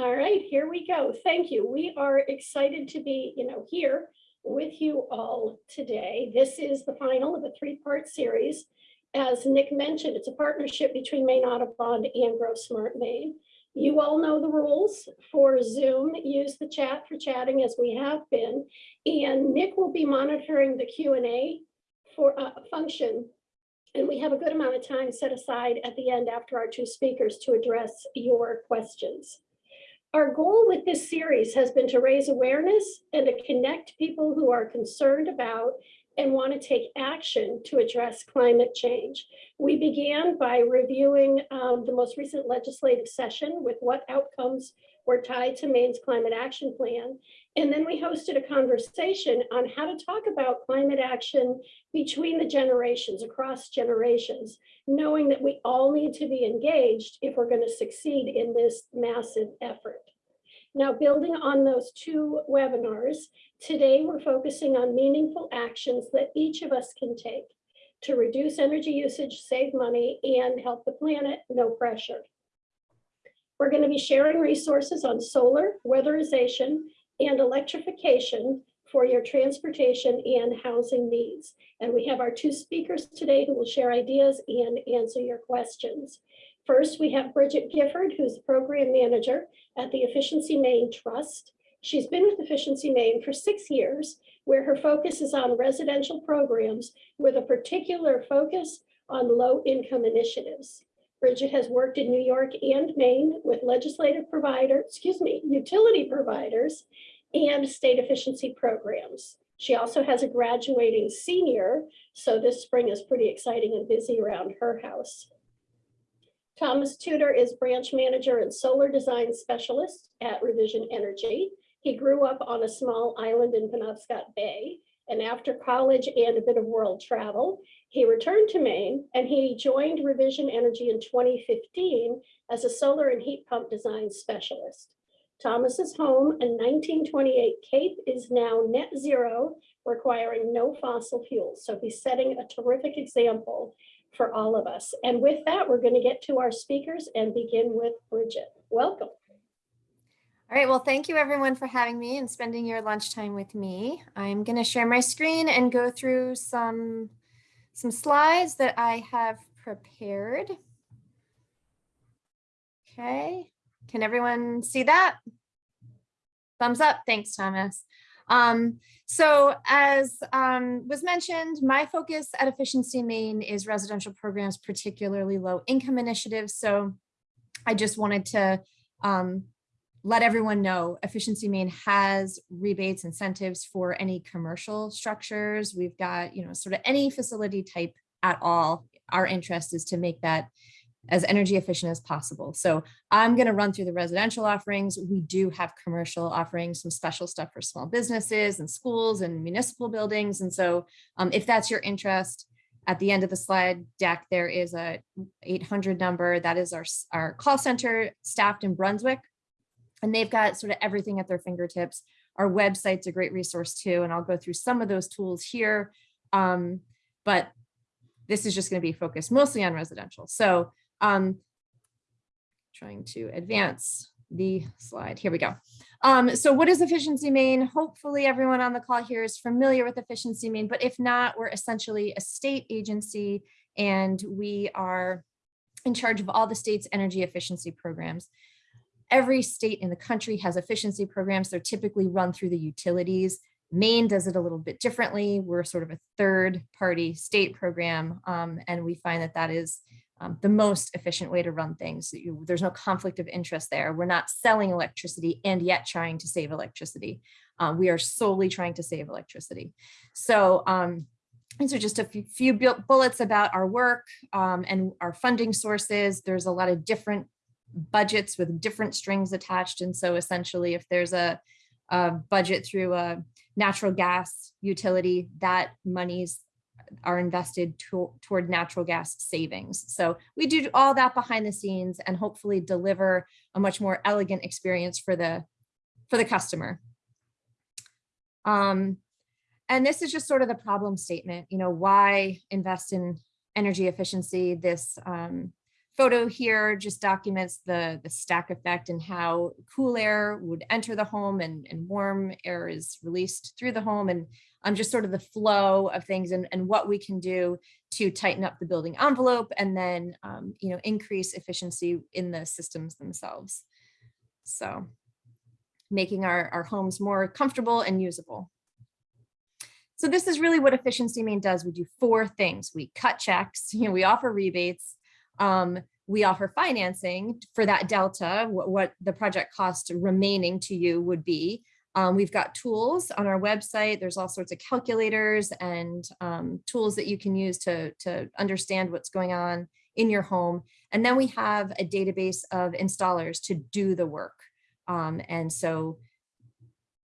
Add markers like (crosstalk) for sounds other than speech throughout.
All right, here we go. Thank you. We are excited to be, you know, here with you all today. This is the final of a three-part series. As Nick mentioned, it's a partnership between Maine Audubon and Grow Smart Maine. You all know the rules for Zoom. Use the chat for chatting as we have been. And Nick will be monitoring the Q and A for a function. And we have a good amount of time set aside at the end after our two speakers to address your questions. Our goal with this series has been to raise awareness and to connect people who are concerned about and want to take action to address climate change. We began by reviewing um, the most recent legislative session with what outcomes were tied to Maine's climate action plan. And then we hosted a conversation on how to talk about climate action between the generations, across generations, knowing that we all need to be engaged if we're going to succeed in this massive effort. Now, building on those two webinars, today we're focusing on meaningful actions that each of us can take to reduce energy usage, save money, and help the planet, no pressure. We're going to be sharing resources on solar, weatherization, and electrification for your transportation and housing needs. And we have our two speakers today who will share ideas and answer your questions. First, we have Bridget Gifford, who's the program manager at the Efficiency Maine Trust. She's been with Efficiency Maine for six years, where her focus is on residential programs with a particular focus on low income initiatives. Bridget has worked in New York and Maine with legislative provider, excuse me, utility providers and state efficiency programs. She also has a graduating senior, so this spring is pretty exciting and busy around her house. Thomas Tudor is branch manager and solar design specialist at Revision Energy. He grew up on a small island in Penobscot Bay. And after college and a bit of world travel, he returned to Maine and he joined Revision Energy in 2015 as a solar and heat pump design specialist. Thomas's home, a 1928 Cape, is now net zero, requiring no fossil fuels. So he's setting a terrific example for all of us. And with that, we're going to get to our speakers and begin with Bridget. Welcome. All right, well, thank you everyone for having me and spending your lunchtime with me. I'm going to share my screen and go through some, some slides that I have prepared. Okay, can everyone see that? Thumbs up, thanks, Thomas. Um, so as um, was mentioned, my focus at Efficiency Maine is residential programs, particularly low income initiatives. So I just wanted to um, let everyone know Efficiency Maine has rebates, incentives for any commercial structures. We've got, you know, sort of any facility type at all. Our interest is to make that as energy efficient as possible. So I'm going to run through the residential offerings. We do have commercial offerings, some special stuff for small businesses and schools and municipal buildings. And so um, if that's your interest, at the end of the slide deck, there is a 800 number. That is our, our call center staffed in Brunswick. And they've got sort of everything at their fingertips. Our website's a great resource too. And I'll go through some of those tools here. Um, but this is just going to be focused mostly on residential. So um, trying to advance the slide. Here we go. Um, so what is Efficiency Maine? Hopefully everyone on the call here is familiar with Efficiency Maine, but if not, we're essentially a state agency and we are in charge of all the state's energy efficiency programs. Every state in the country has efficiency programs. They're typically run through the utilities. Maine does it a little bit differently. We're sort of a third party state program, um, and we find that that is um, the most efficient way to run things. You, there's no conflict of interest there. We're not selling electricity and yet trying to save electricity. Um, we are solely trying to save electricity. So um, these are just a few, few bullets about our work um, and our funding sources. There's a lot of different budgets with different strings attached. And so essentially if there's a, a budget through a natural gas utility, that monies are invested to, toward natural gas savings. So we do all that behind the scenes and hopefully deliver a much more elegant experience for the, for the customer. Um, and this is just sort of the problem statement, you know, why invest in energy efficiency? This um, photo here just documents the, the stack effect and how cool air would enter the home and, and warm air is released through the home and um, just sort of the flow of things and, and what we can do to tighten up the building envelope and then, um, you know, increase efficiency in the systems themselves. So making our, our homes more comfortable and usable. So this is really what Efficiency Maine does. We do four things. We cut checks, (laughs) you know, we offer rebates, um, we offer financing for that delta, what, what the project cost remaining to you would be. Um, we've got tools on our website. There's all sorts of calculators and um, tools that you can use to, to understand what's going on in your home. And then we have a database of installers to do the work. Um, and so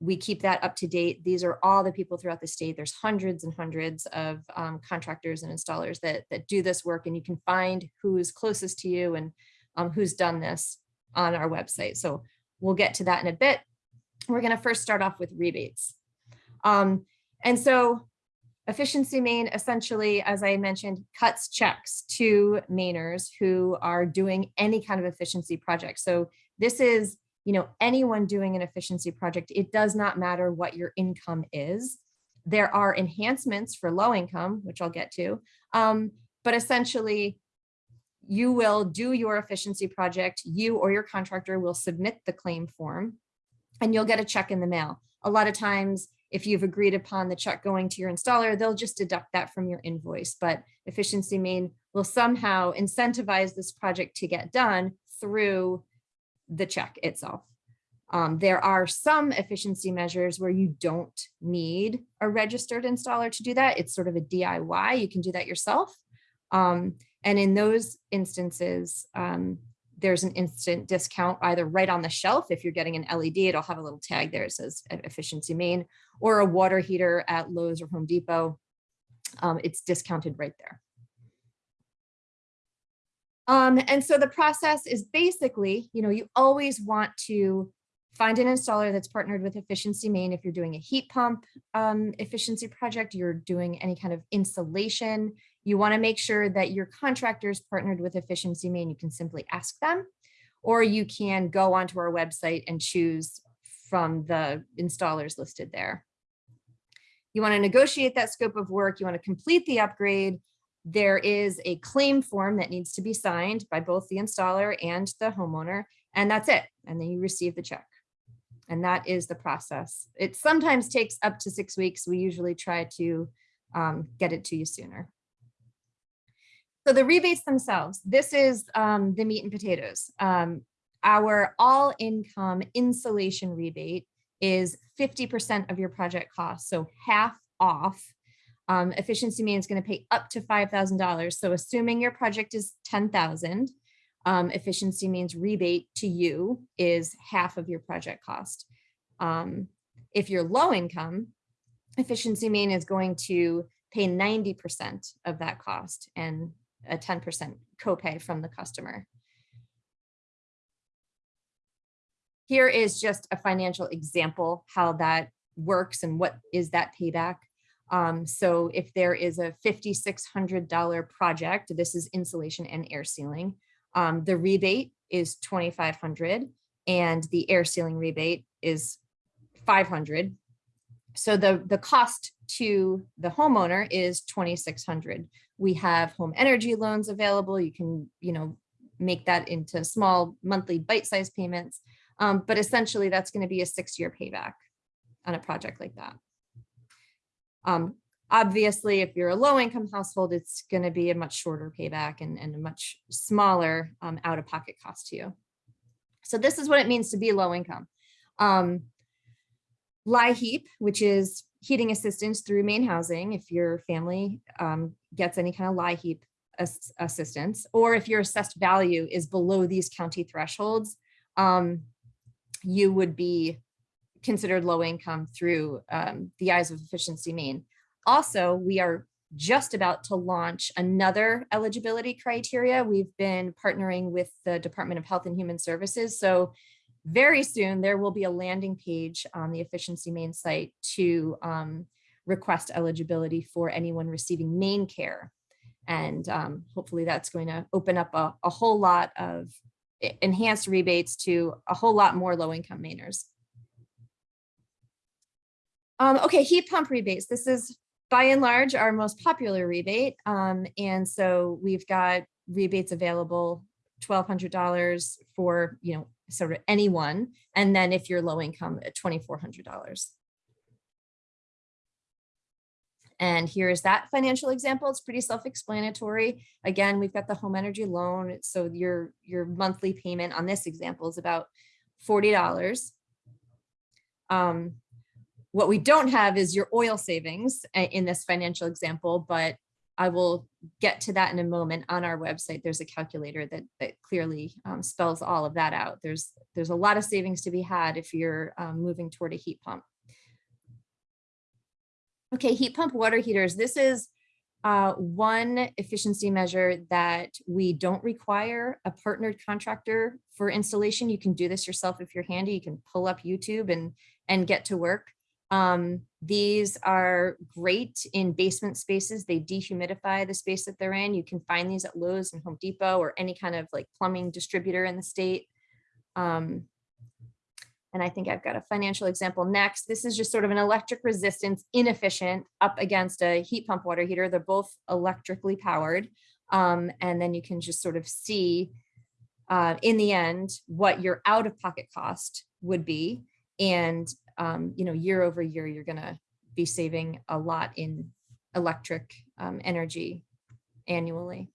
we keep that up to date. These are all the people throughout the state. There's hundreds and hundreds of um, contractors and installers that, that do this work and you can find who's closest to you and um, who's done this on our website. So we'll get to that in a bit. We're gonna first start off with rebates. Um, and so Efficiency Maine essentially, as I mentioned, cuts checks to Mainers who are doing any kind of efficiency project. So this is you know, anyone doing an efficiency project, it does not matter what your income is. There are enhancements for low income, which I'll get to, um, but essentially you will do your efficiency project, you or your contractor will submit the claim form and you'll get a check in the mail. A lot of times, if you've agreed upon the check going to your installer, they'll just deduct that from your invoice, but Efficiency Maine will somehow incentivize this project to get done through the check itself. Um, there are some efficiency measures where you don't need a registered installer to do that. It's sort of a DIY. You can do that yourself. Um, and in those instances, um, there's an instant discount either right on the shelf. If you're getting an LED, it'll have a little tag there. It says Efficiency Maine or a water heater at Lowe's or Home Depot. Um, it's discounted right there. Um, and so the process is basically, you know, you always want to find an installer that's partnered with Efficiency Maine. If you're doing a heat pump um, efficiency project, you're doing any kind of insulation, you want to make sure that your contractor is partnered with Efficiency Maine. You can simply ask them, or you can go onto our website and choose from the installers listed there. You want to negotiate that scope of work. You want to complete the upgrade there is a claim form that needs to be signed by both the installer and the homeowner, and that's it. And then you receive the check. And that is the process. It sometimes takes up to six weeks. We usually try to um, get it to you sooner. So the rebates themselves, this is um, the meat and potatoes. Um, our all income insulation rebate is 50% of your project cost, so half off um, Efficiency Maine is going to pay up to $5,000. So assuming your project is 10,000, um, Efficiency Maine's rebate to you is half of your project cost. Um, if you're low income, Efficiency Maine is going to pay 90% of that cost and a 10% copay from the customer. Here is just a financial example how that works and what is that payback. Um, so if there is a $5,600 project, this is insulation and air sealing, um, the rebate is 2,500 and the air sealing rebate is 500. So the, the cost to the homeowner is 2,600. We have home energy loans available. You can, you know, make that into small monthly bite-sized payments. Um, but essentially that's going to be a six-year payback on a project like that. Um, obviously, if you're a low income household, it's going to be a much shorter payback and, and a much smaller um, out of pocket cost to you. So this is what it means to be low income. Um, LIHEAP, which is heating assistance through MaineHousing, if your family um, gets any kind of LIHEAP ass assistance, or if your assessed value is below these county thresholds, um, you would be considered low income through um, the eyes of Efficiency Maine. Also, we are just about to launch another eligibility criteria. We've been partnering with the Department of Health and Human Services. So very soon there will be a landing page on the Efficiency Maine site to um, request eligibility for anyone receiving MaineCare. And um, hopefully that's going to open up a, a whole lot of enhanced rebates to a whole lot more low income Mainers. Um, okay, heat pump rebates. This is by and large our most popular rebate. Um, and so we've got rebates available $1,200 for, you know, sort of anyone. And then if you're low income at $2,400. And here's that financial example. It's pretty self-explanatory. Again, we've got the home energy loan. So your, your monthly payment on this example is about $40. Um, what we don't have is your oil savings uh, in this financial example, but I will get to that in a moment on our website. There's a calculator that, that clearly um, spells all of that out. There's, there's a lot of savings to be had if you're um, moving toward a heat pump. Okay, heat pump water heaters. This is uh, one efficiency measure that we don't require a partnered contractor for installation. You can do this yourself if you're handy. You can pull up YouTube and, and get to work. Um, these are great in basement spaces. They dehumidify the space that they're in. You can find these at Lowe's and Home Depot or any kind of like plumbing distributor in the state. Um, and I think I've got a financial example next. This is just sort of an electric resistance inefficient up against a heat pump water heater. They're both electrically powered. Um, and then you can just sort of see uh, in the end what your out of pocket cost would be. And um, you know, year over year, you're gonna be saving a lot in electric um, energy annually.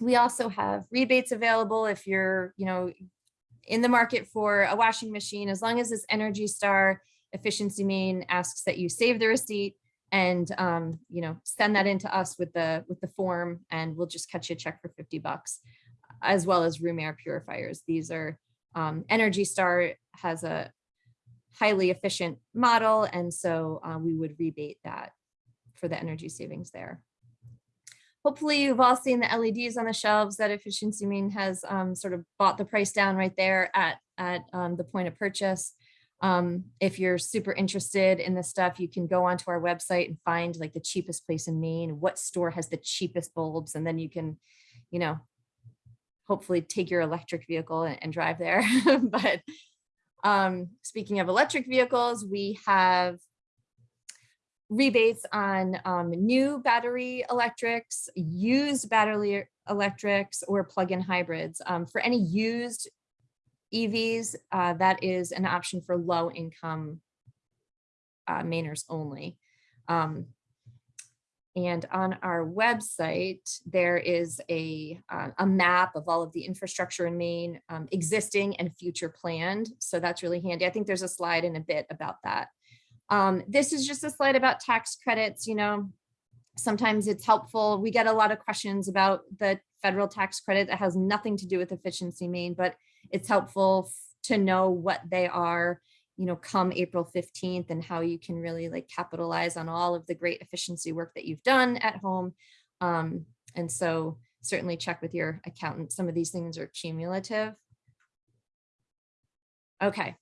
We also have rebates available if you're, you know, in the market for a washing machine, as long as this Energy Star Efficiency Maine asks that you save the receipt and, um, you know, send that into us with the, with the form and we'll just cut you a check for 50 bucks, as well as room air purifiers. These are um, Energy Star has a highly efficient model, and so uh, we would rebate that for the energy savings there. Hopefully you've all seen the LEDs on the shelves that Efficiency Maine has um, sort of bought the price down right there at, at um, the point of purchase. Um, if you're super interested in this stuff, you can go onto our website and find like the cheapest place in Maine, what store has the cheapest bulbs, and then you can, you know, hopefully take your electric vehicle and, and drive there. (laughs) but um, speaking of electric vehicles, we have rebates on um, new battery electrics, used battery electrics, or plug-in hybrids. Um, for any used EVs, uh, that is an option for low income uh, Mainers only. Um, and on our website, there is a, uh, a map of all of the infrastructure in Maine, um, existing and future planned. So that's really handy. I think there's a slide in a bit about that. Um, this is just a slide about tax credits. You know, sometimes it's helpful. We get a lot of questions about the federal tax credit that has nothing to do with efficiency Maine, but it's helpful to know what they are you know, come April 15th and how you can really like capitalize on all of the great efficiency work that you've done at home. Um, and so certainly check with your accountant. Some of these things are cumulative. Okay,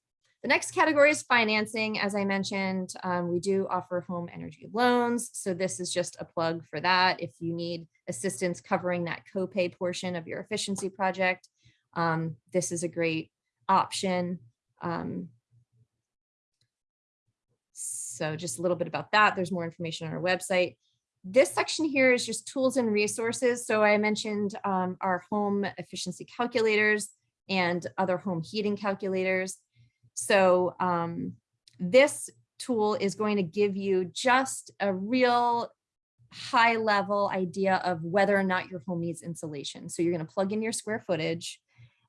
the next category is financing. As I mentioned, um, we do offer home energy loans. So this is just a plug for that. If you need assistance covering that copay portion of your efficiency project, um, this is a great option. Um, so just a little bit about that. There's more information on our website. This section here is just tools and resources. So I mentioned um, our home efficiency calculators and other home heating calculators. So um, this tool is going to give you just a real high level idea of whether or not your home needs insulation. So you're going to plug in your square footage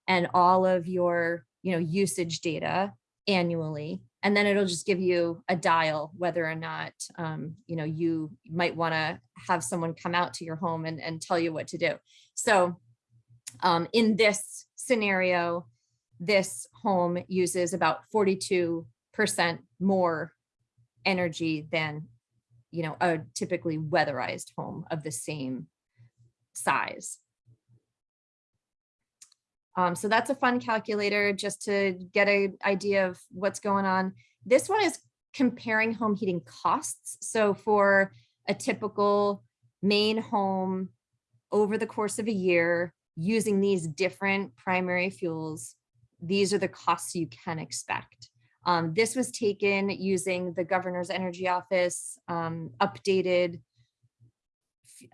and all of your you know, usage data annually and then it'll just give you a dial whether or not um, you know you might want to have someone come out to your home and, and tell you what to do. So um, in this scenario this home uses about 42 percent more energy than you know a typically weatherized home of the same size um, so that's a fun calculator just to get an idea of what's going on. This one is comparing home heating costs. So for a typical Maine home over the course of a year using these different primary fuels, these are the costs you can expect. Um, this was taken using the governor's energy office um, updated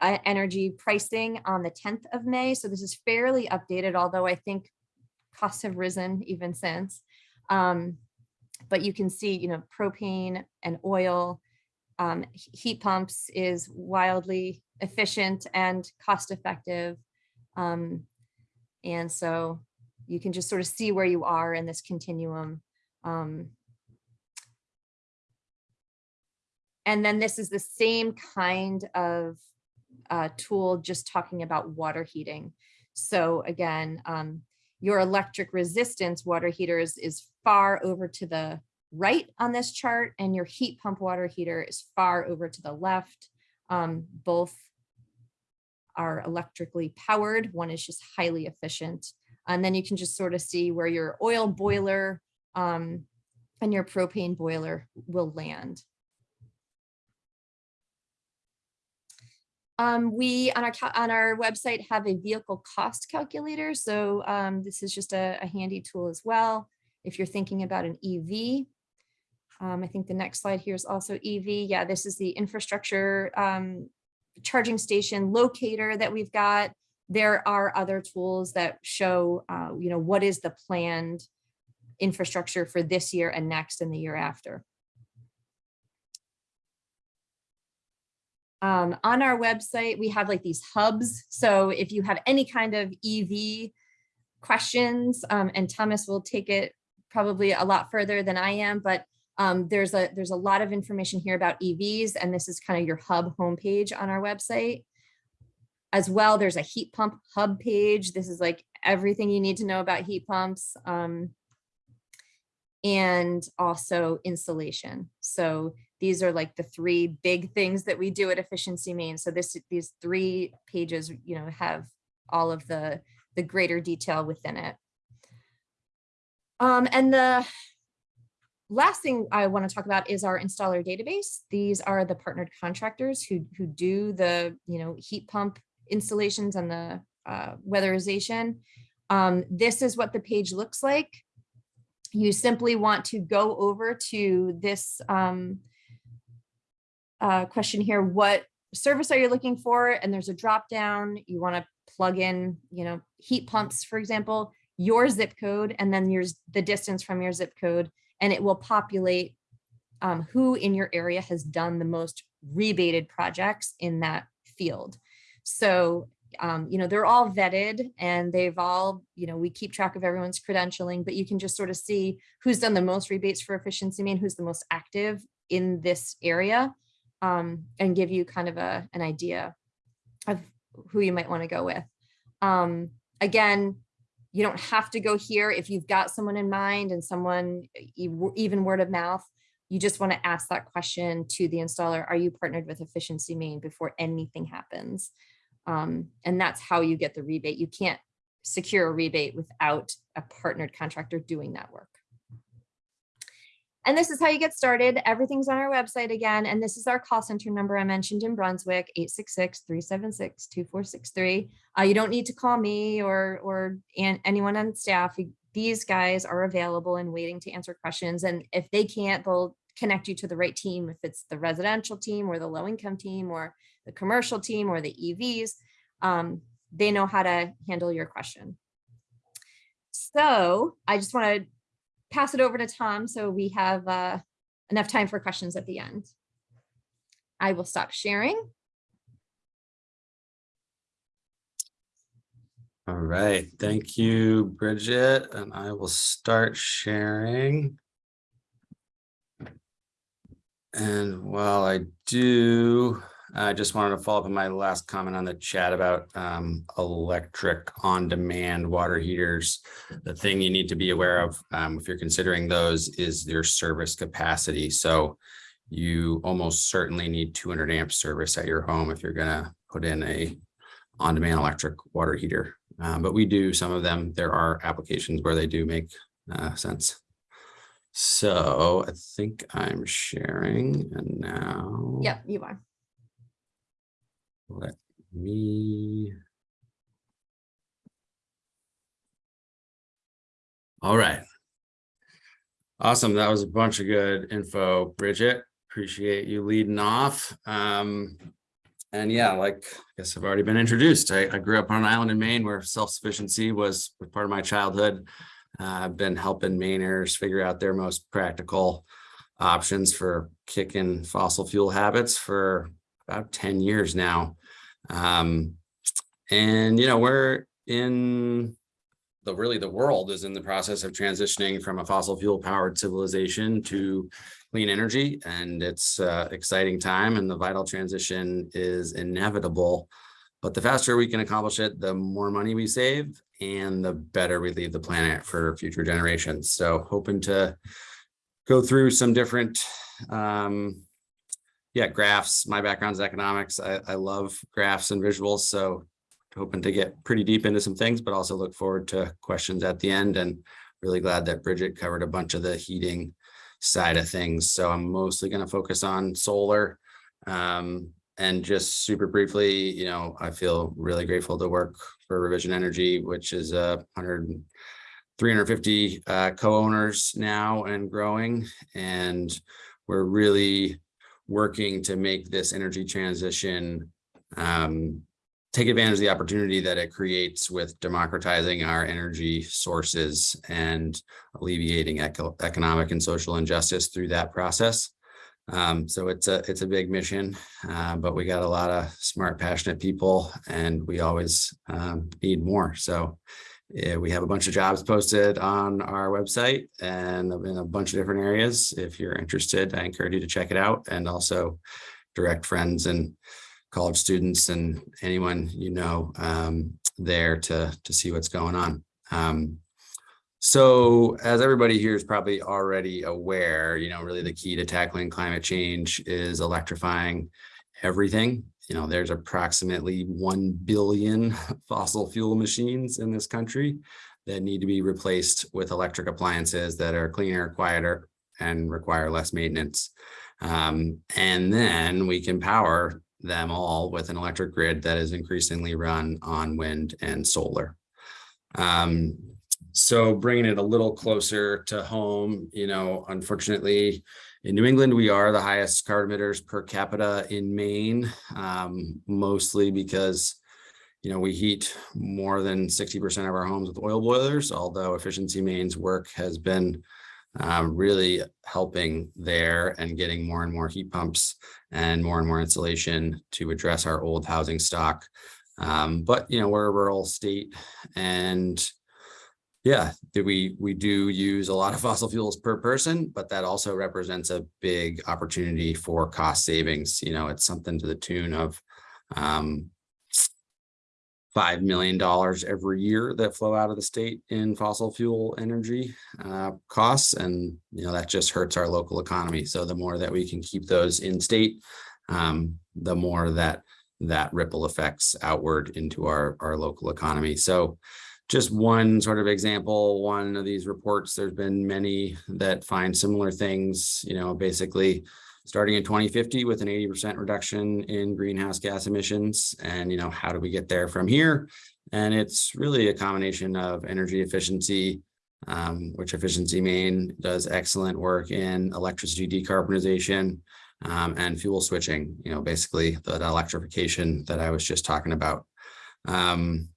energy pricing on the 10th of May. So this is fairly updated, although I think costs have risen even since. Um, but you can see, you know, propane and oil, um, heat pumps is wildly efficient and cost effective. Um, and so you can just sort of see where you are in this continuum. Um, and then this is the same kind of uh, tool, just talking about water heating. So again, um, your electric resistance water heaters is far over to the right on this chart and your heat pump water heater is far over to the left. Um, both are electrically powered. One is just highly efficient. And then you can just sort of see where your oil boiler um, and your propane boiler will land. Um, we on our on our website have a vehicle cost calculator. So um, this is just a, a handy tool as well. If you're thinking about an EV, um, I think the next slide here is also EV. Yeah, this is the infrastructure um, charging station locator that we've got. There are other tools that show, uh, you know, what is the planned infrastructure for this year and next and the year after. Um, on our website, we have like these hubs. So if you have any kind of EV questions, um, and Thomas will take it probably a lot further than I am, but um, there's a there's a lot of information here about EVs, and this is kind of your hub homepage on our website. As well, there's a heat pump hub page. This is like everything you need to know about heat pumps. Um, and also insulation. So these are like the three big things that we do at Efficiency Maine. So this these three pages, you know, have all of the the greater detail within it. Um, and the last thing I want to talk about is our installer database. These are the partnered contractors who who do the you know heat pump installations and the uh, weatherization. Um, this is what the page looks like. You simply want to go over to this um, uh, question here. What service are you looking for? And there's a drop down. You want to plug in, you know, heat pumps, for example, your zip code, and then your the distance from your zip code, and it will populate um, who in your area has done the most rebated projects in that field. So, um, you know, they're all vetted and they've all, you know, we keep track of everyone's credentialing, but you can just sort of see who's done the most rebates for efficiency Maine, who's the most active in this area um, and give you kind of a, an idea of who you might want to go with. Um, again, you don't have to go here if you've got someone in mind and someone even word of mouth. You just want to ask that question to the installer. Are you partnered with Efficiency Maine before anything happens? Um, and that's how you get the rebate. You can't secure a rebate without a partnered contractor doing that work. And this is how you get started. Everything's on our website again. And this is our call center number I mentioned in Brunswick, 866-376-2463. Uh, you don't need to call me or, or anyone on staff. These guys are available and waiting to answer questions. And if they can't, they'll connect you to the right team. If it's the residential team or the low income team or the commercial team or the EVs, um, they know how to handle your question. So I just want to pass it over to Tom so we have uh, enough time for questions at the end. I will stop sharing. All right, thank you, Bridget, and I will start sharing. And while I do, I just wanted to follow up on my last comment on the chat about um, electric on-demand water heaters. The thing you need to be aware of, um, if you're considering those, is their service capacity. So you almost certainly need two hundred amp service at your home if you're gonna put in a on-demand electric water heater. Um, but we do some of them. There are applications where they do make uh, sense. So I think I'm sharing and now. Yep, you are. Let me. All right. Awesome. That was a bunch of good info, Bridget. Appreciate you leading off. Um, and yeah, like, I guess I've already been introduced. I, I grew up on an island in Maine where self-sufficiency was, was part of my childhood. Uh, I've been helping Mainers figure out their most practical options for kicking fossil fuel habits for about 10 years now. Um, and, you know, we're in the really the world is in the process of transitioning from a fossil fuel powered civilization to clean energy. And it's uh, exciting time and the vital transition is inevitable. But the faster we can accomplish it, the more money we save and the better we leave the planet for future generations. So hoping to go through some different um, yeah, graphs. My background is economics. I, I love graphs and visuals. So hoping to get pretty deep into some things, but also look forward to questions at the end and really glad that Bridget covered a bunch of the heating side of things. So I'm mostly going to focus on solar. Um, and just super briefly, you know, I feel really grateful to work for Revision Energy, which is a hundred 350 uh, co-owners now and growing. And we're really working to make this energy transition um, take advantage of the opportunity that it creates with democratizing our energy sources and alleviating eco economic and social injustice through that process. Um, so it's a it's a big mission, uh, but we got a lot of smart, passionate people, and we always um, need more. So yeah, we have a bunch of jobs posted on our website and in a bunch of different areas. If you're interested, I encourage you to check it out and also direct friends and college students and anyone you know um, there to, to see what's going on. Um, so as everybody here is probably already aware, you know, really the key to tackling climate change is electrifying everything. You know, there's approximately 1 billion (laughs) fossil fuel machines in this country that need to be replaced with electric appliances that are cleaner, quieter, and require less maintenance. Um, and then we can power them all with an electric grid that is increasingly run on wind and solar. Um, so bringing it a little closer to home, you know, unfortunately, in New England, we are the highest carbon emitters per capita in Maine, um, mostly because, you know, we heat more than 60% of our homes with oil boilers, although Efficiency Maine's work has been um, really helping there and getting more and more heat pumps and more and more insulation to address our old housing stock. Um, but, you know, we're a rural state and yeah, we, we do use a lot of (laughs) fossil fuels per person, but that also represents a big opportunity for cost savings. You know, it's something to the tune of um, $5 million every year that flow out of the state in fossil fuel energy uh, costs. And, you know, that just hurts our local economy. So the more that we can keep those in state, um, the more that that ripple effects outward into our, our local economy. So just one sort of example, one of these reports, there's been many that find similar things, you know, basically starting in 2050 with an 80% reduction in greenhouse gas emissions. And, you know, how do we get there from here? And it's really a combination of energy efficiency, um, which Efficiency Maine does excellent work in electricity decarbonization um, and fuel switching, you know, basically the, electrification that I was just talking about. Um,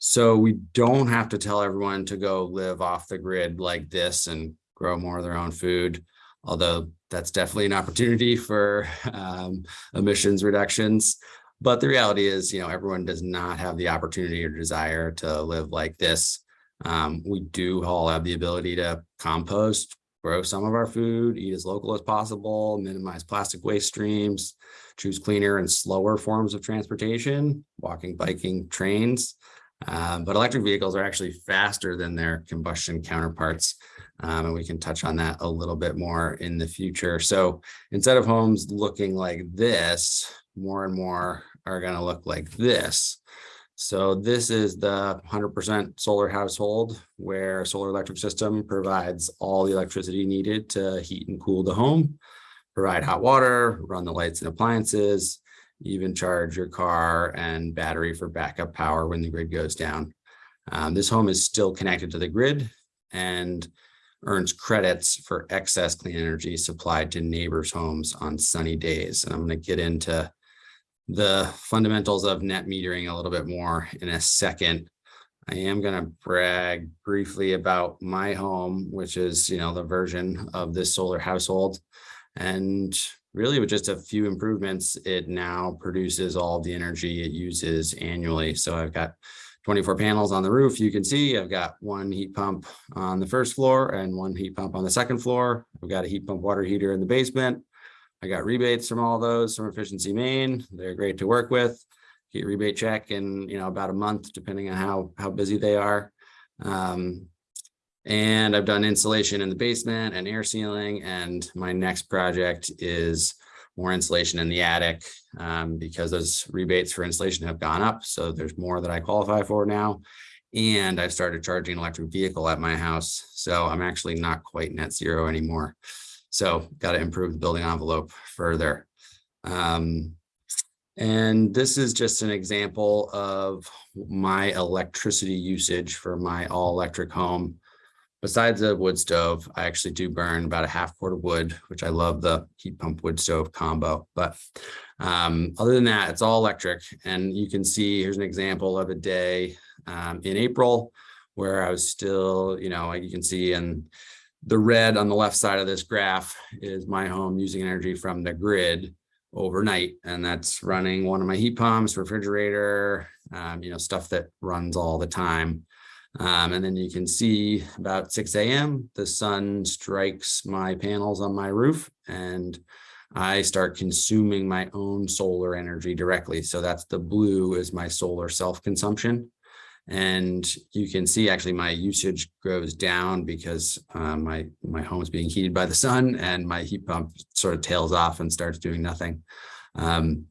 so we don't have to tell everyone to go live off the grid like this and grow more of their own food although that's definitely an opportunity (laughs) for um, emissions reductions. But the reality is, you know, everyone does not have the opportunity or desire to live like this. Um, we do all have the ability to compost, grow some of our food, eat as local as possible, minimize plastic waste streams, choose cleaner and slower forms of transportation, walking, biking, trains. Um, but electric vehicles are actually faster than their combustion counterparts. Um, and we can touch on that a little bit more in the future. So instead of homes looking like this, more and more are going to look like this. So this is the 100% solar household where solar electric system provides all the electricity needed to heat and cool the home, provide hot water, run the lights and appliances, even charge your car and battery for backup power when the grid goes down. Um, this home is still connected to the grid and earns credits for excess clean energy supplied to neighbors' homes on sunny days. And I'm going to get into the fundamentals of net metering a little bit more in a second. I am going to brag briefly about my home, which is, you know, the version of this solar household. And really with just a few improvements, it now produces all the energy it uses annually. So I've got 24 panels on the roof. You can see I've got one heat pump on the first floor and one heat pump on the second floor. I've got a heat pump water heater in the basement. I got rebates from all those from Efficiency Maine. They're great to work with. Get rebate check in, you know, about a month, depending on how, how busy they are. Um, and I've done insulation in the basement and air sealing. And my next project is more insulation in the attic um, because those rebates for insulation have gone up. So there's more that I qualify for now. And I've started charging electric vehicle at my house. So I'm actually not quite net zero anymore. So got to improve the building envelope further. Um, and this is just an example of my electricity usage for my all electric home. Besides the wood stove, I actually do burn about a half quart of wood, which I love the heat pump wood stove combo. But um, other than that, it's all electric. And you can see here's an example of a day um, in April where I was still, you know, like you can see in the red on the left side of this graph is my home using energy from the grid overnight. And that's running one of my heat pumps, refrigerator, um, you know, stuff that runs all the time. Um, and then you can see about 6 a.m. the sun strikes my panels on my roof and I start consuming my own solar energy directly. So that's the blue is my solar self-consumption. And you can see actually my usage goes down because uh, my, my home is being heated by the sun and my heat pump sort of tails off and starts doing nothing. Um,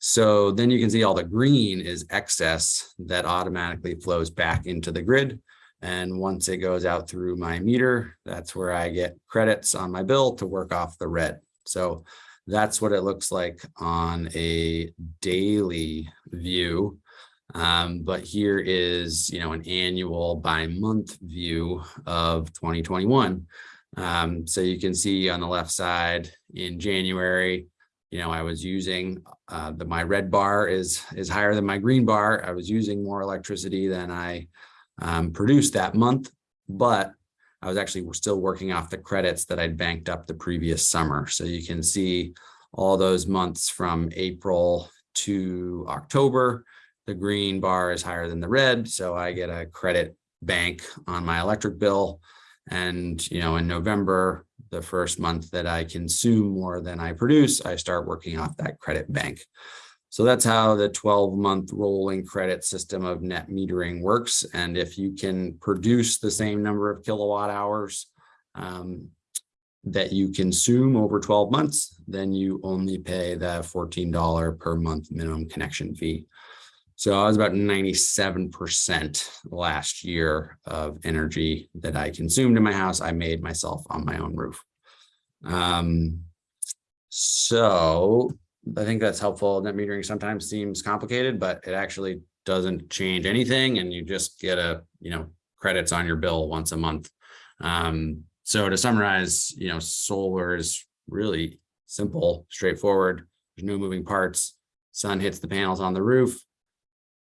so then you can see all the green is excess that automatically flows back into the grid. And once it goes out through my meter, that's where I get credits on my bill to work off the red. So that's what it looks like on a daily view. Um, but here is, you know, an annual by month view of 2021. Um, so you can see on the left side in January, you know, I was using uh, the my red bar is is higher than my green bar. I was using more electricity than I um, produced that month, but I was actually still working off the credits that I'd banked up the previous summer. So you can see all those months from April to October, the green bar is higher than the red. So I get a credit bank on my electric bill. And, you know, in November, the first month that I consume more than I produce, I start working off that credit bank. So that's how the 12 month rolling credit system of net metering works. And if you can produce the same number of kilowatt hours um, that you consume over 12 months, then you only pay the $14 per month minimum connection fee. So I was about 97% last year of energy that I consumed in my house. I made myself on my own roof. Um, so I think that's helpful. Net metering sometimes seems complicated, but it actually doesn't change anything. And you just get a, you know, credits on your bill once a month. Um, so to summarize, you know, solar is really simple, straightforward. There's no moving parts. Sun hits the panels on the roof,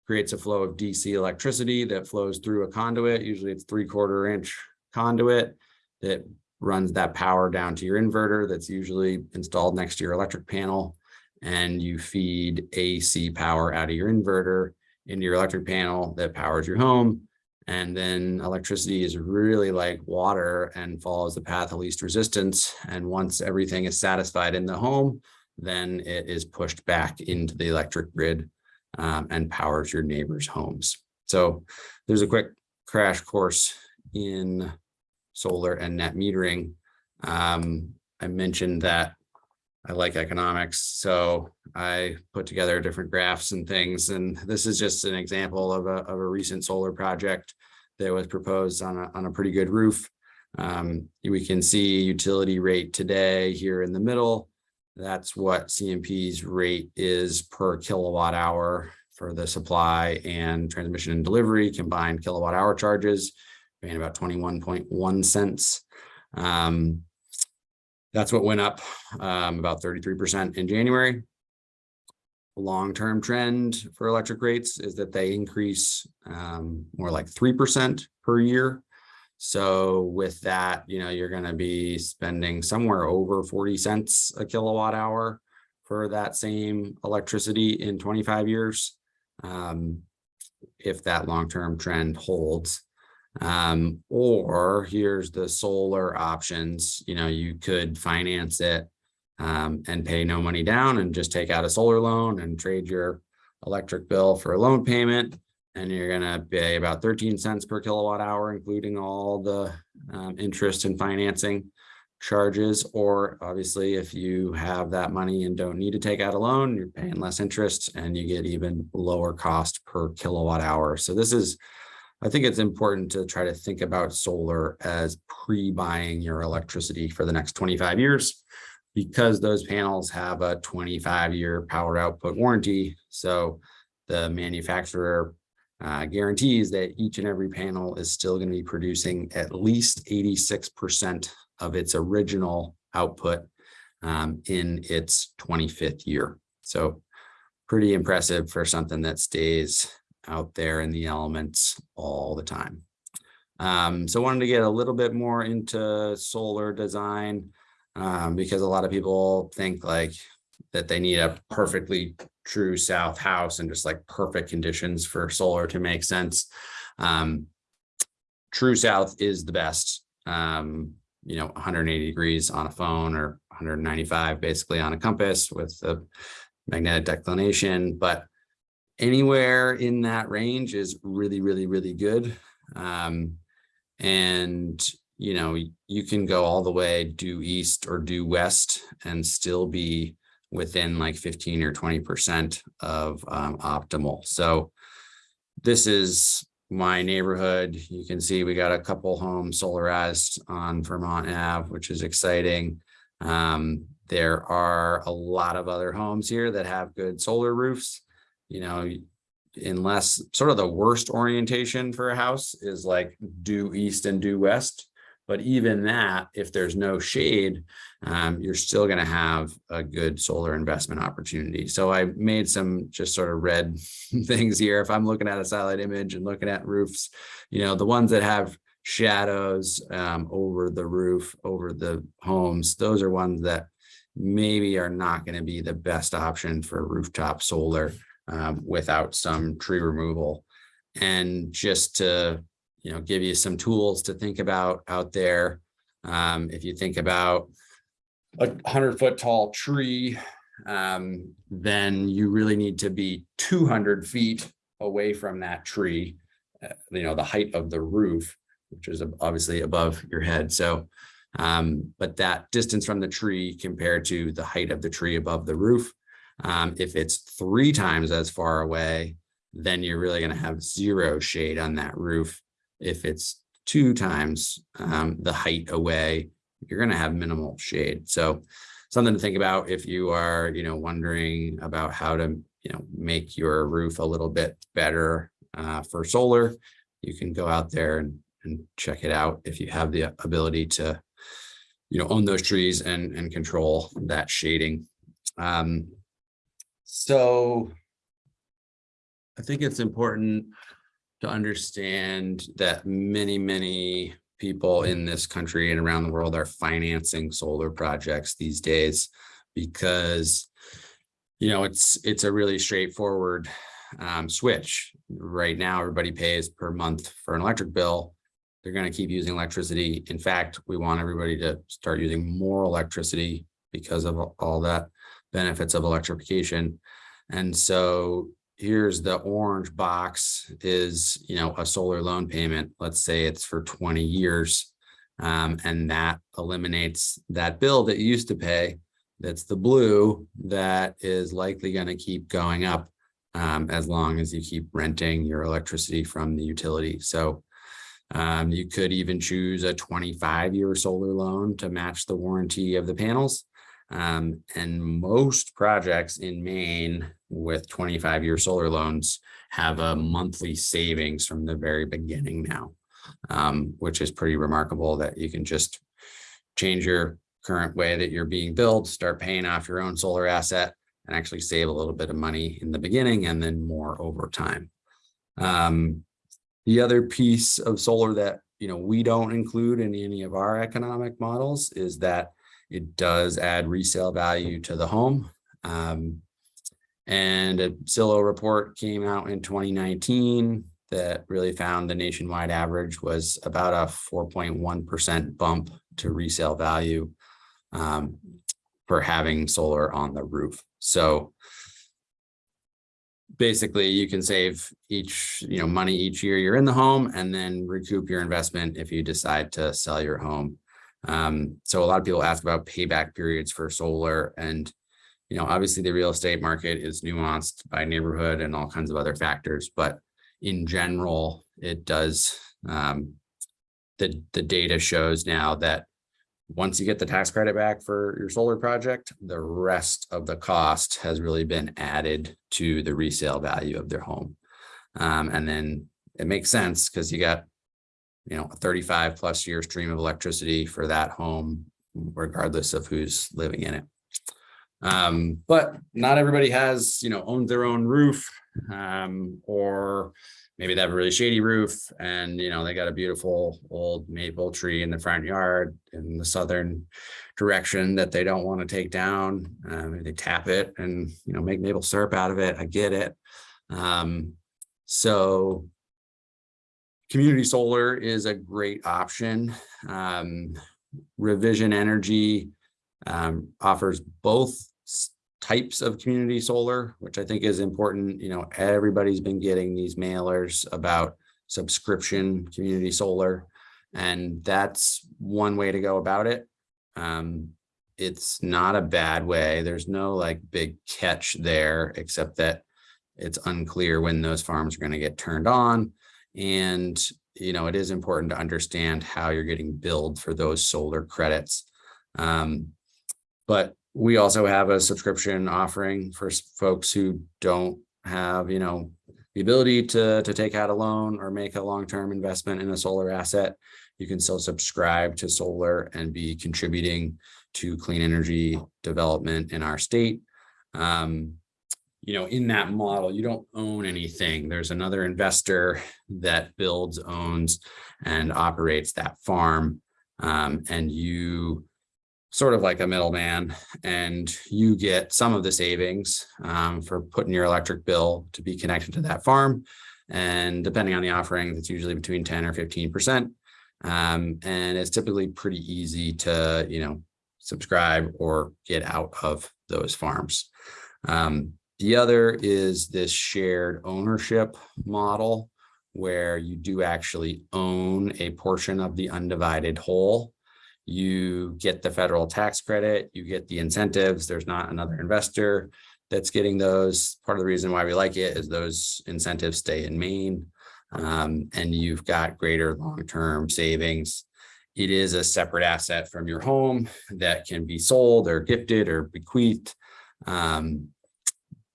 creates a flow of DC electricity that flows through a conduit. Usually it's three quarter inch conduit that runs that power down to your inverter that's usually installed next to your electric panel. And you feed AC power out of your inverter into your electric panel that powers your home. And then electricity is really like water and follows the path of least resistance. And once everything is satisfied in the home, then it is pushed back into the electric grid um, and powers your neighbors' homes. So there's a quick crash course in solar and net metering. Um, I mentioned that I like economics, so I put together different graphs and things. And this is just an example of a, of a recent solar project that was proposed on a, on a pretty good roof. Um, we can see utility rate today here in the middle That's what CMP's rate is per kilowatt hour for the supply and transmission and delivery combined kilowatt hour charges, paying about twenty-one point one cents. Um, that's what went up um, about thirty-three percent in January. Long-term trend for electric rates is that they increase um, more like three percent per year. So with that, you know, you're gonna be spending somewhere over forty cents a kilowatt hour for that same electricity in twenty-five years. Um, if that long-term trend holds. Um, or here's the solar options, you know, you could finance it um, and pay no money down and just take out a solar loan and trade your electric bill for a loan payment. And you're gonna pay about thirteen cents per kilowatt hour, including all the um, interest and financing charges. Or obviously, if you have that money and don't need to take out a loan, you're paying less interest and you get even lower cost per kilowatt hour. So this is I think it's important to try to think about solar as pre-buying your electricity for the next twenty-five years. Because those panels have a twenty-five year power output warranty, so the manufacturer. Uh, guarantees that each and every panel is still going to be producing at least eighty-six percent of its original output. um, in its twenty-fifth year, so pretty impressive for something that stays out there in the elements all the time. Um, so wanted to get a little bit more into solar design um, because a lot of people think like that they need a perfectly true south house and just like perfect conditions for solar to make sense. Um, true south is the best. Um, you know, 180 degrees on a phone or 195 basically on a compass with the magnetic declination, but anywhere in that range is really, really, really good. Um, and you know, you can go all the way due east or due west and still be within like 15 or 20 percent of um, optimal. So this is my neighborhood. You can see we got a couple homes solarized on Vermont Ave, which is exciting. Um, there are a lot of other homes here that have good solar roofs you know, unless sort of the worst orientation for a house is like due east and due west. But even that, if there's no shade, um, you're still going to have a good solar investment opportunity. So I made some just sort of red (laughs) things here. If I'm looking at a satellite image and looking at roofs, you know, the ones that have shadows um, over the roof, over the homes, those are ones that maybe are not going to be the best option for rooftop solar um, without some tree removal. And just to, you know, give you some tools to think about out there. Um, if you think about a hundred foot tall tree, um, then you really need to be two hundred feet away from that tree. uh, You know, the height of the roof, which is obviously above your head. So, um, but that distance from the tree compared to the height of the tree above the roof um, if it's three times as far away, then you're really going to have zero shade on that roof. If it's two times um, the height away, you're going to have minimal shade. So something to think about if you are, you know, wondering about how to, you know, make your roof a little bit better uh, for solar, you can go out there and, and check it out if you have the ability to, you know, own those trees and, and control that shading. Um, so I think it's important to understand that many, many people in this country and around the world are financing solar projects these days because you know it's it's a really straightforward um, switch. Right now everybody pays per month for an electric bill. They're going to keep using electricity. In fact we want everybody to start using more electricity because of all that benefits of electrification. And so here's the orange box is, you know, a solar loan payment. Let's say it's for 20 years. Um, and that eliminates that bill that you used to pay. That's the blue that is likely going to keep going up um, as long as you keep renting your electricity from the utility. So um, you could even choose a 25 year solar loan to match the warranty of the panels. Um, and most projects in Maine with twenty-five year solar loans have a monthly savings from the very beginning now. Um, which is pretty remarkable that you can just change your current way that you're being billed, start paying off your own solar asset and actually save a little bit of money in the beginning and then more over time. Um, the other piece of solar that, you know, we don't include in any of our economic models is that it does add resale value to the home. Um, and a Zillow report came out in 2019 that really found the nationwide average was about a 4.1% bump to resale value um, for having solar on the roof. So basically you can save each, you know, money each year you're in the home and then recoup your investment if you decide to sell your home. Um, so a lot of people ask about payback periods for solar and, you know, obviously the real estate market is nuanced by neighborhood and all kinds of other factors, but in general, it does, um, the, the data shows now that once you get the tax credit back for your solar project, the rest of the cost has really been added to the resale value of their home. Um, and then it makes sense because you got, you know, a 35 plus year stream of electricity for that home, regardless of who's living in it. Um, but not everybody has, you know, owned their own roof, um, or maybe they have a really shady roof and, you know, they got a beautiful old maple tree in the front yard in the southern direction that they don't want to take down. Maybe they tap it and, you know, make maple syrup out of it. I get it. Um, so community solar is a great option. Um, ReVision Energy um, offers both types of community solar, which I think is important. You know, everybody's been getting these mailers about subscription community solar. And that's one way to go about it. Um, it's not a bad way. There's no like big catch there, except that it's unclear when those farms are going to get turned on. And, you know, it is important to understand how you're getting billed for those solar credits. Um, but we also have a subscription offering for folks who don't have, you know, the ability to, to take out a loan or make a long-term investment in a solar asset. You can still subscribe to solar and be contributing to clean energy development in our state. Um, you know, in that model, you don't own anything. There's another investor that builds, owns, and operates that farm. Um, and you sort of like a middleman and you get some of the savings um, for putting your electric bill to be connected to that farm. And depending on the offering, it's usually between 10 or 15 percent. Um, and it's typically pretty easy to, you know, subscribe or get out of those farms. Um, the other is this shared ownership model where you do actually own a portion of the undivided whole. You get the federal tax credit, you get the incentives. There's not another investor that's getting those. Part of the reason why we like it is those incentives stay in Maine. Um, and you've got greater long-term savings. It is a separate asset from your home that can be sold or gifted or bequeathed. Um,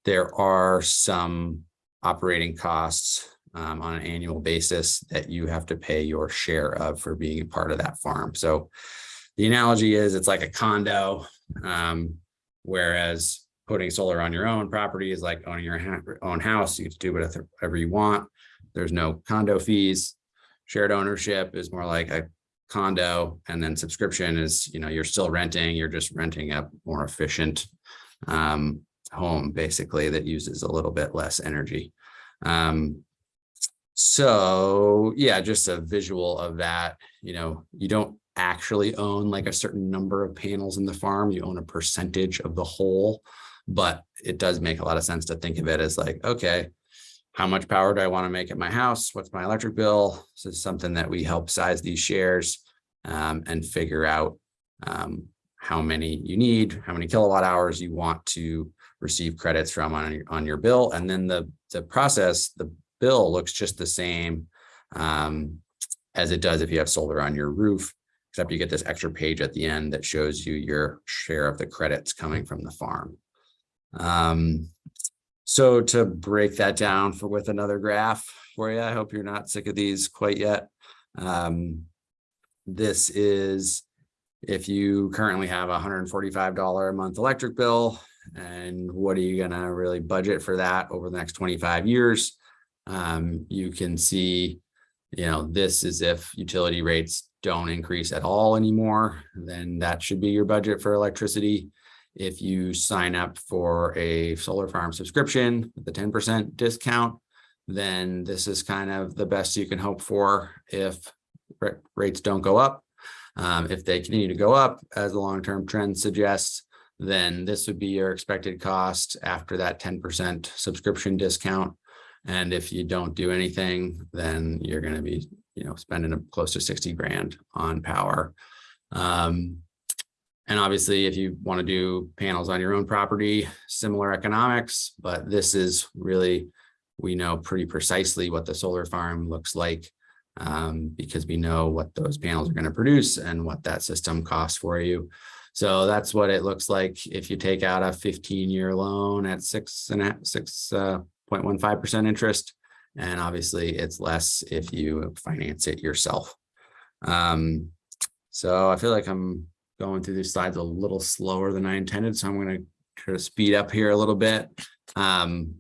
there are some operating costs um, on an annual basis that you have to pay your share of for being a part of that farm. So the analogy is it's like a condo, um, whereas putting solar on your own property is like owning your own house. You get to do whatever you want. There's no condo fees. Shared ownership is more like a condo and then subscription is, you know, you're still renting, you're just renting a more efficient um, home basically that uses a little bit less energy. Um, so yeah, just a visual of that, you know, you don't actually own like a certain number of panels in the farm, you own a percentage of the whole, but it does make a lot of sense to think of it as like, okay, how much power do I want to make at my house? What's my electric bill? This is something that we help size these shares um, and figure out um, how many you need, how many kilowatt hours you want to receive credits from on your, on your bill. And then the, the process, the bill looks just the same um, as it does if you have solar on your roof, except you get this extra page at the end that shows you your share of the credits coming from the farm. Um, so to break that down for with another graph for you, I hope you're not sick of these quite yet. Um, this is if you currently have a hundred and forty-five dollar a month electric bill, and what are you gonna really budget for that over the next twenty-five years? Um, you can see, you know, this is if utility rates don't increase at all anymore, then that should be your budget for electricity. If you sign up for a solar farm subscription, with the ten percent discount, then this is kind of the best you can hope for if rates don't go up. Um, if they continue to go up, as the long-term trend suggests, then this would be your expected cost after that ten percent subscription discount. And if you don't do anything, then you're gonna be, you know, spending a- close to sixty grand on power. Um, and obviously, if you want to do panels on your own property, similar economics, but this is really, we know pretty precisely what the solar farm looks like. um, because we know what those panels are going to produce and what that system costs for you. So that's what it looks like if you take out a fifteen year loan at six and a six uh point one five percent interest. And obviously, it's less if you finance it yourself. Um, so I feel like I'm going through these slides a little slower than I intended, so I'm gonna try to speed up here a little bit. Um,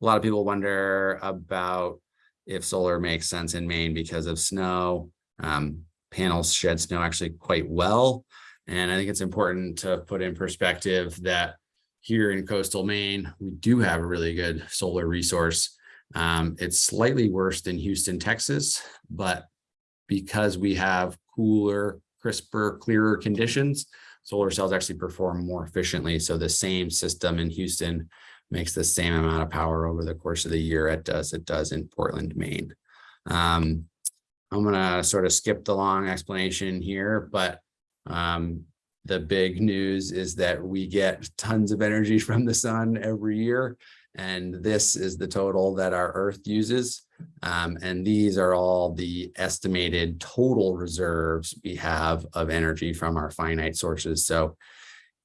a lot of people wonder about if solar makes sense in Maine because of snow. Um, panels shed snow actually quite well. And I think it's important to put in perspective that here in coastal Maine, we do have a really good solar resource. Um, it's slightly worse than Houston, Texas, but because we have cooler, crisper, clearer conditions, solar cells actually perform more efficiently. So the same system in Houston makes the same amount of power over the course of the year it does it does in Portland, Maine. Um, I'm gonna sort of skip the long explanation here, but um, the big news is that we get tons of energy (laughs) from the sun every year. And this is the total that our Earth uses. Um, and these are all the estimated total reserves we have of energy from our finite sources. So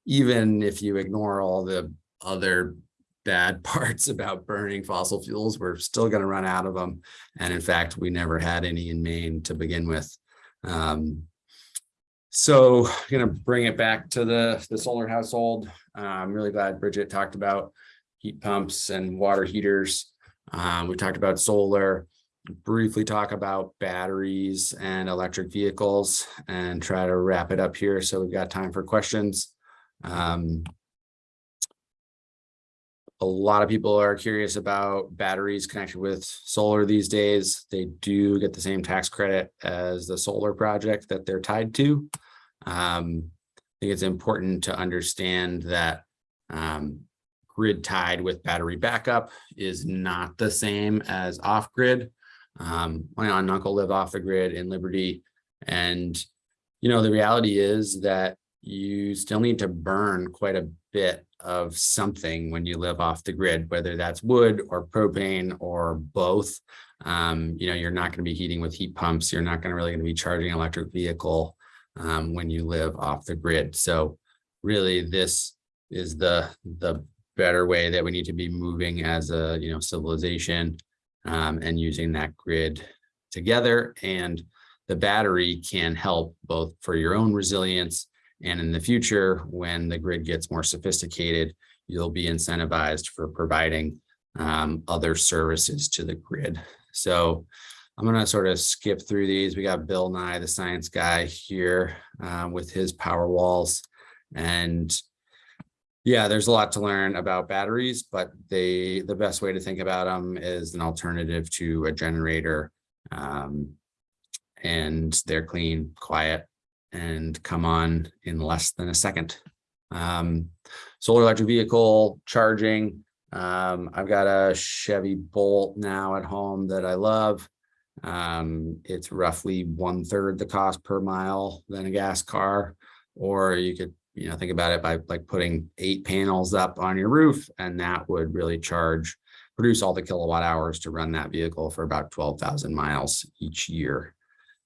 even if you ignore all the other bad (laughs) parts about burning fossil fuels, we're still going to run out of them. And in fact, we never had any in Maine to begin with. Um, so I'm going to bring it back to the, the solar household. Uh, I'm really glad Bridget talked about heat pumps and water heaters. Um, we talked about solar, briefly talk about batteries and electric vehicles and try to wrap it up here. So we've got time for questions. Um, a lot of people are curious about batteries connected with solar these days. They do get the same tax credit as the solar project that they're tied to. Um, I think it's important to understand that um, grid tied with battery backup is not the same as off grid. Um, my aunt and uncle live off the grid in Liberty. And, you know, the reality is that you still need to burn quite a bit of something when you live off the grid, whether that's wood or propane or both. Um, you know, you're not going to be heating with heat pumps. You're not going to really going to be charging an electric vehicle um, when you live off the grid. So really, this is the the better way that we need to be moving as a you know civilization um, and using that grid together. And the battery can help both for your own resilience and in the future, when the grid gets more sophisticated, you'll be incentivized for providing um, other services to the grid. So I'm going to sort of skip through these. We got Bill Nye, the science guy here uh, with his power walls. And yeah, there's a lot to learn about batteries, but they the best way to think about them is an alternative to a generator. Um, and they're clean, quiet, and come on in less than a second. Um, solar electric vehicle charging. Um, I've got a Chevy Bolt now at home that I love. Um, it's roughly one third the cost per mile than a gas car. Or you could, you know, think about it by like putting eight panels up on your roof and that would really charge, produce all the kilowatt hours to run that vehicle for about 12,000 miles each year.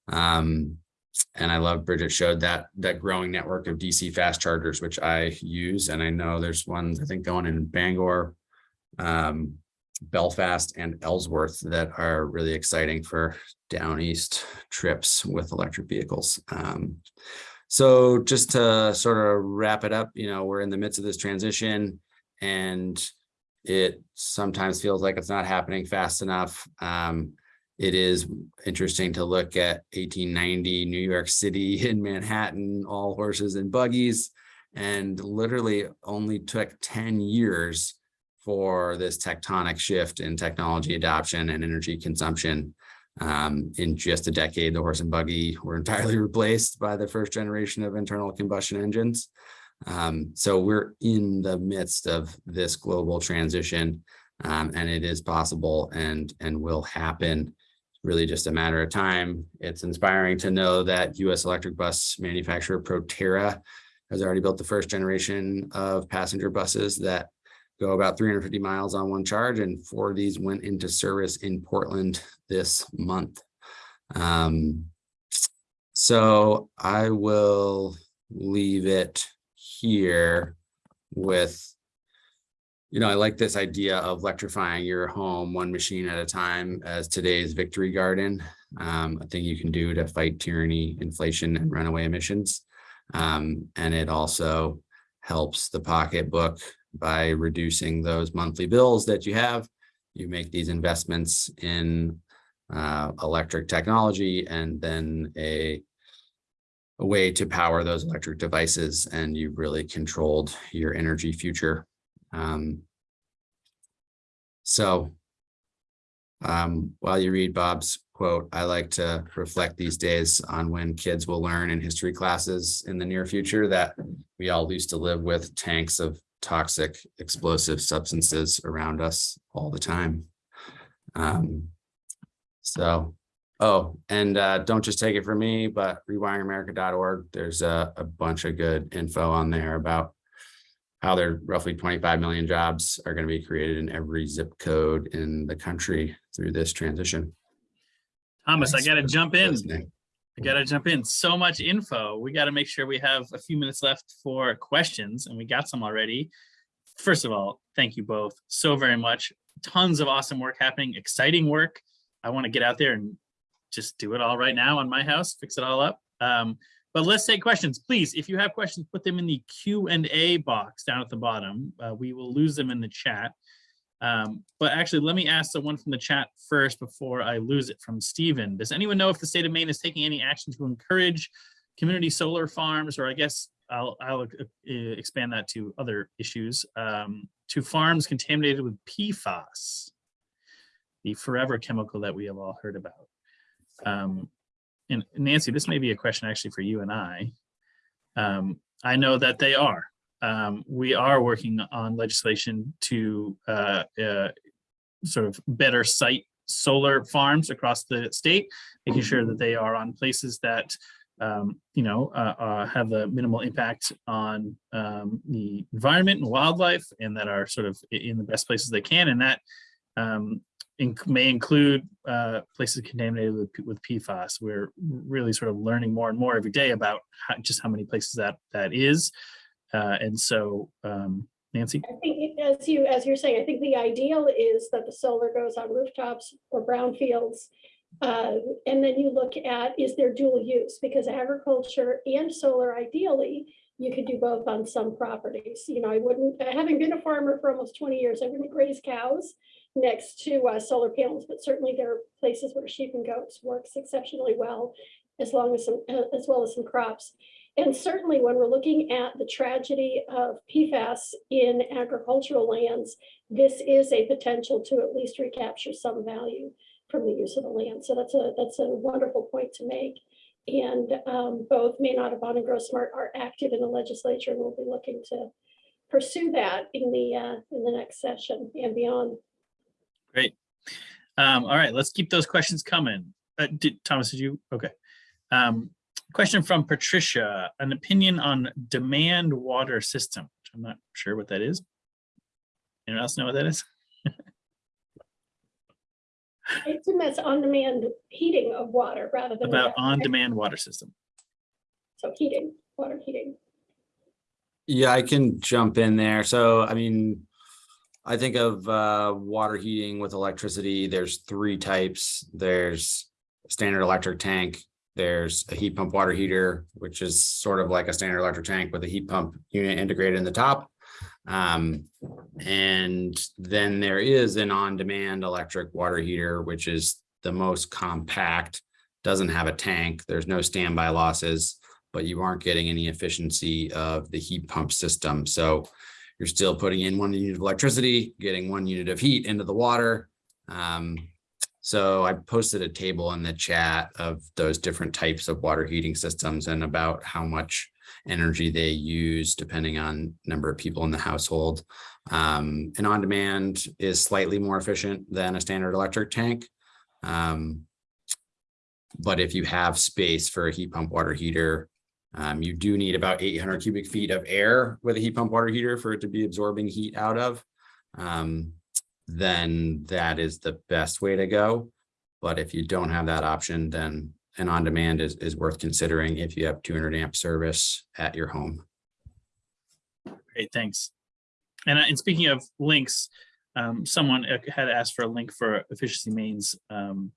Um, and I love Bridget showed that that growing network of DC fast chargers, which I use, and I know there's ones I think going in Bangor, um, Belfast, and Ellsworth that are really exciting for down east trips with electric vehicles. Um, so just to sort of wrap it up, you know, we're in the midst of this transition, and it sometimes feels like it's not happening fast enough. Um, it is interesting to look at eighteen ninety New York City (laughs) in Manhattan, all horses and buggies. And literally only took ten years for this tectonic shift in technology adoption and energy consumption. Um, in just a decade, the horse and buggy were (laughs) entirely replaced by the first generation of internal combustion engines. Um, so we're in the midst of this global transition um, and it is possible and, and will happen really just a matter of time. It's inspiring to know that US electric bus manufacturer Proterra has already built the first generation of passenger buses that go about 350 miles on one charge and four of these went into service in Portland this month. Um, so I will leave it here with you know, I like this idea of electrifying your home one machine at a time as today's victory garden. Um, a thing you can do to fight tyranny, inflation, and runaway emissions. Um, and it also helps the pocketbook by reducing those monthly bills that you have. You make these investments in uh, electric technology and then a a way to power those electric devices and you've really controlled your energy future. Um, so um, while you read Bob's quote, I like to reflect these days on when kids will learn in history classes in the near future that we all used to live with tanks of toxic explosive substances around us all the time. Um, so, oh, and uh, don't just take it from me, but rewiringamerica.org, there's a, a bunch of good info on there about how there roughly 25 million jobs are going to be created in every zip code in the country through this transition. Thomas, I gotta jump in. listening. I gotta jump in. So much info. We gotta make sure we have a few minutes left for questions and we got some already. First of all, thank you both so very much. Tons of awesome work happening, exciting work. I want to get out there and just do it all right now on my house, fix it all up. Um, but let's take questions, please. If you have questions, put them in the Q and A box down at the bottom. Uh, we will lose them in the chat. Um, but actually, let me ask the one from the chat first before I lose it from Stephen. Does anyone know if the state of Maine is taking any action to encourage community solar farms, or I guess I'll, I'll uh, expand that to other issues, um, to farms contaminated with PFAS, the forever chemical that we have all heard about. Um, and Nancy, this may be a question actually for you and I. Um, I know that they are. Um, we are working on legislation to uh, uh, sort of better site solar farms across the state, making sure that they are on places that um, you know, uh, uh, have a minimal impact on um, the environment and wildlife and that are sort of in the best places they can. And that um, inc- may include uh, places contaminated with, with PFAS. We're really sort of learning more and more every day about how, just how many places that that is. Uh, and so, um, Nancy, I think as you, as you're saying, I think the ideal is that the solar goes on rooftops or brownfields. Uh, and then you look at, is there dual use? Because agriculture and solar ideally, you could do both on some properties. You know, I wouldn't, having been a farmer for almost twenty years, I wouldn't graze cows next to uh, solar panels, but certainly there are places where sheep and goats works exceptionally well, as long as some, uh, as well as some crops. And certainly when we're looking at the tragedy of PFAS in agricultural lands, this is a potential to at least recapture some value from the use of the land. So that's a, that's a wonderful point to make. And um, both Maine Audubon and Grow Smart are active in the legislature and we'll be looking to pursue that in the, uh, in the next session and beyond. Great. Um, all right, let's keep those questions coming. Uh, did, Thomas, did you? Okay. Um, question from Patricia, an opinion on demand water system. which I'm not sure what that is. Anyone else know what that is? it's assume that's on-demand heating of water rather than. About on-demand water system. So heating, water heating. Yeah, I can jump in there. So, I mean, I think of uh, water heating with electricity. There's three types. There's standard electric tank. There's a heat pump water heater, which is sort of like a standard electric tank with a heat pump unit integrated in the top. Um, and then there is an on-demand electric water heater, which is the most compact, doesn't have a tank. There's no standby losses but you aren't getting any efficiency of the heat pump system. So you're still putting in one unit of electricity, getting one unit of heat into the water. Um, so I posted a table in the chat of those different types of water heating systems and about how much energy they use depending on number of people in the household. Um, on demand is slightly more efficient than a standard electric tank. Um, but if you have space for a heat pump water heater, um, you do need about eight hundred cubic feet of air with a heat pump water heater for it to be absorbing heat out of. Um, then that is the best way to go. But if you don't have that option, then an on-demand is, is worth considering if you have two hundred amp service at your home. Great, thanks. And, uh, and speaking of links, um, someone uh, had asked for a link for Efficiency Maine's um,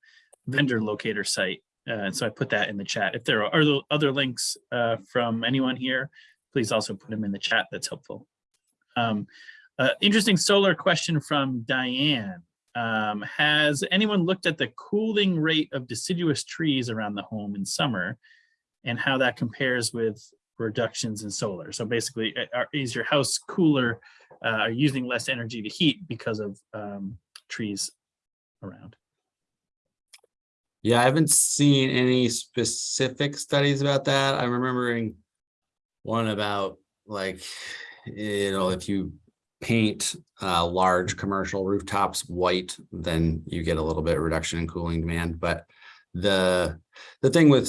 vendor locator site. Uh, and so I put that in the chat. If there are other- links uh, from anyone here, please also put them in the chat. That's helpful. Um, uh, interesting solar question from Diane. Um, has anyone looked at the cooling rate of deciduous trees around the home in summer and how that compares with reductions in solar? So basically, uh, are- is your house cooler, uh, are using less energy to heat because of um, trees around? Yeah, I haven't seen any specific studies about that. I'm remembering one about like, you know, if you paint uh large commercial rooftops white, then you get a little bit of reduction in cooling demand. But the the thing with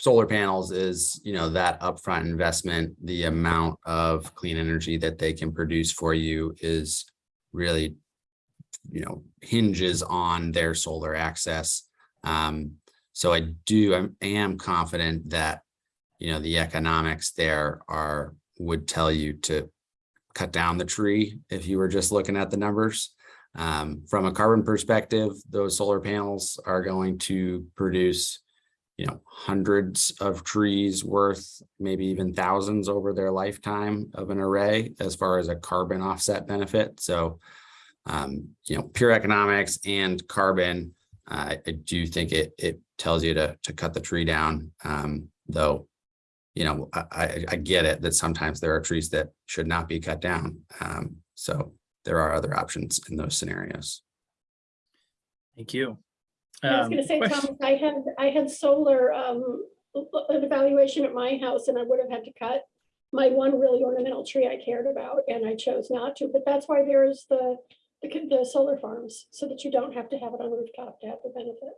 solar panels is, you know, that upfront investment, the amount of clean energy that they can produce for you is really, you know, hinges on their solar access. Um, so I do, I'm- confident that, you know, the economics there are, would tell you to cut down the tree if you were just looking at the numbers. Um, from a carbon perspective, those solar panels are going to produce, you know, hundreds of trees worth, maybe even thousands over their lifetime of an array as far as a carbon offset benefit. So, um, you know, pure economics and carbon I, I do think it, it tells you to, to cut the tree down, um, though, you know, I, I, I get it that sometimes there are trees that should not be cut down. Um, so there are other options in those scenarios. Thank you. I was Um, gonna say, question- Thomas, I had, I had solar, um, an evaluation at my house and I would have had to cut my one really ornamental tree I cared about and I chose not to, but that's why there's the, the, the solar farms, so that you don't have to have it on the rooftop to have the benefit.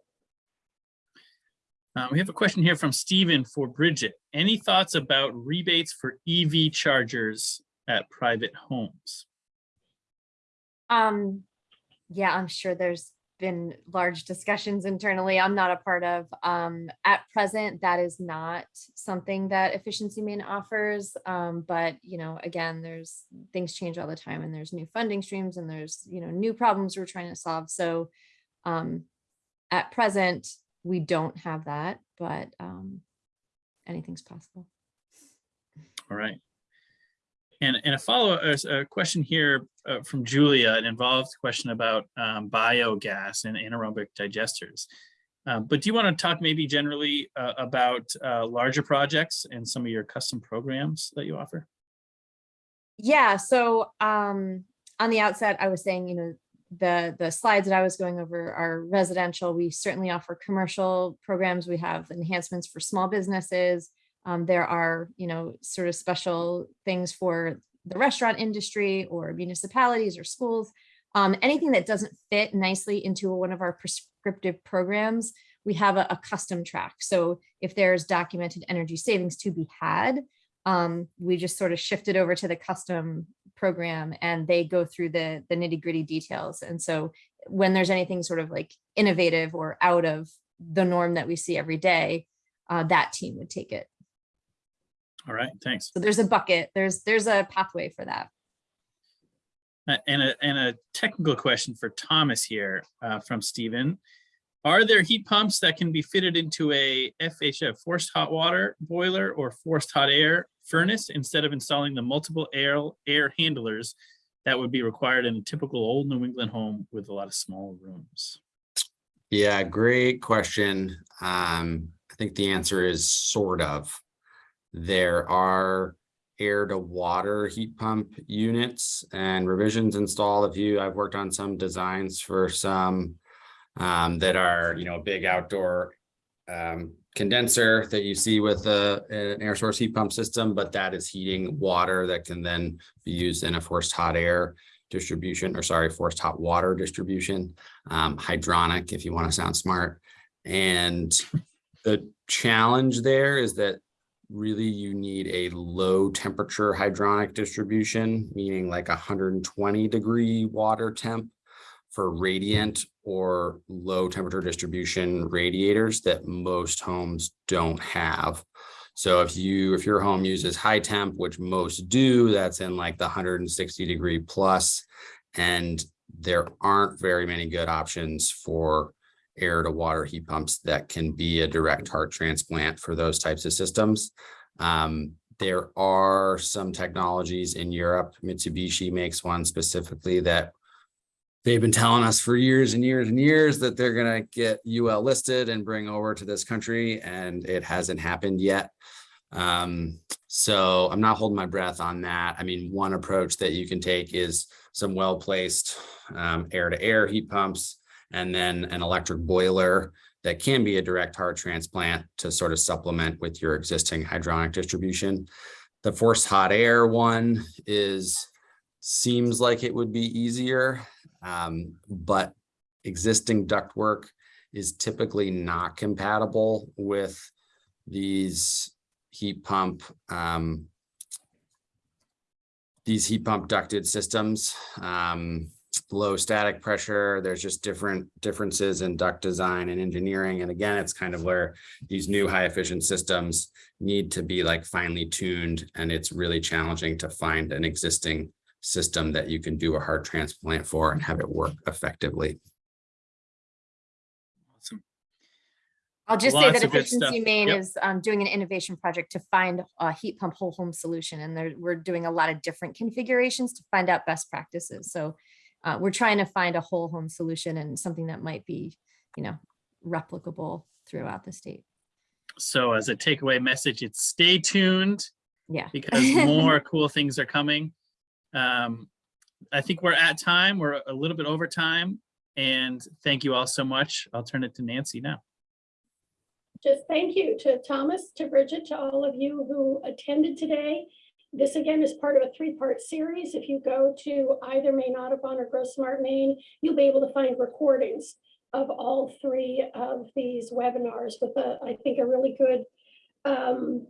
Uh, we have a question here from Stephen for Bridget. Any thoughts about rebates for EV chargers at private homes? Um, yeah, I'm sure there's been large discussions internally I'm not a part of. Um, at present, that is not something that Efficiency Maine offers. Um, but you know, again, there's things change all the time and there's new funding streams and there's, you know, new problems we're trying to solve. So um, at present, we don't have that, but um, anything's possible. All right. And, and a follow, a, question here uh, from Julia, an involved question about um, biogas and anaerobic digesters. Uh, But do you want to talk maybe generally uh, about uh, larger projects and some of your custom programs that you offer? Yeah, so um on the outset, I was saying, you know, the the slides that I was going over are residential. We certainly offer commercial programs. We have enhancements for small businesses. Um, there are, you know, sort of special things for the restaurant industry or municipalities or schools. Um, anything that doesn't fit nicely into one of our prescriptive programs, we have a, a custom track. So if there's documented energy savings to be had, um, we just sort of shifted over to the custom program and they go through the, the nitty gritty details. And so when there's anything sort of like innovative or out of the norm that we see every day, uh, that team would take it. All right, thanks. So there's a bucket, there's, there's a pathway for that. Uh, And a, and a technical question for Thomas here uh, from Stephen. Are there heat pumps that can be fitted into a FHF, forced hot water boiler or forced hot air furnace instead of installing the multiple air, air handlers that would be required in a typical old New England home with a lot of small rooms? Yeah, great question. Um, I think the answer is sort of. There are air to water heat pump units and revisions installed. If you, I've worked on some designs for some um, that are, you know, a big outdoor um, condenser that you see with a, an air source heat pump system, but that is heating water that can then be used in a forced hot air distribution, or sorry, forced hot water distribution, um, hydronic, if you want to sound smart. And the challenge there is that really you need a low temperature hydronic distribution, meaning like hundred and twenty degree water temp for radiant or low temperature distribution radiators that most homes don't have. So if you, if your home uses high temp, which most do, that's in like the hundred and sixty degree plus, And there aren't very many good options for air to water heat pumps that can be a direct heart transplant for those types of systems. Um, there are some technologies in Europe. Mitsubishi makes one specifically that they've been telling us for years and years and years that they're gonna get UL listed and bring over to this country, and it hasn't happened yet. Um, so I'm not holding my breath on that. I mean, one approach that you can take is some well-placed um, air-to-air heat pumps and then an electric boiler that can be a direct heart transplant to sort of supplement with your existing hydronic distribution. The forced hot air one is, seems like it would be easier, um, but existing ductwork is typically not compatible with these heat pump um, these heat pump ducted systems, um, low static pressure, there's just different differences in duct design and engineering. And again, it's kind of where these new high efficient systems need to be like finely tuned. And it's really challenging to find an existing system that you can do a heart transplant for and have it work effectively. Awesome. I'll just say that of good stuff. Efficiency Maine Yep. is um, doing an innovation project to find a heat pump whole home solution. And there, we're doing a lot of different configurations to find out best practices. So uh, we're trying to find a whole home solution and something that might be, you know, replicable throughout the state. So as a takeaway message, it's stay tuned Yeah. because more (laughs) cool things are coming. Um, I think we're at time. We're a little bit over time. And thank you all so much. I'll turn it to Nancy now. Just thank you to Thomas, to Bridget, to all of you who attended today. This again is part of a three-part series. If you go to either Maine Audubon or Grow Smart Maine, you'll be able to find recordings of all three of these webinars with a, I think, a really good um,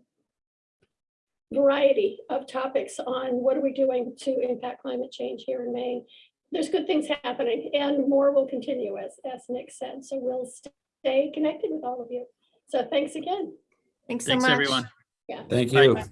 variety of topics on what are we doing to impact climate change here in Maine. There's good things happening and more will continue as, as Nick said. So we'll stay connected with all of you. So thanks again. Thanks so Thanks, much. everyone. Yeah. Thank Bye. you.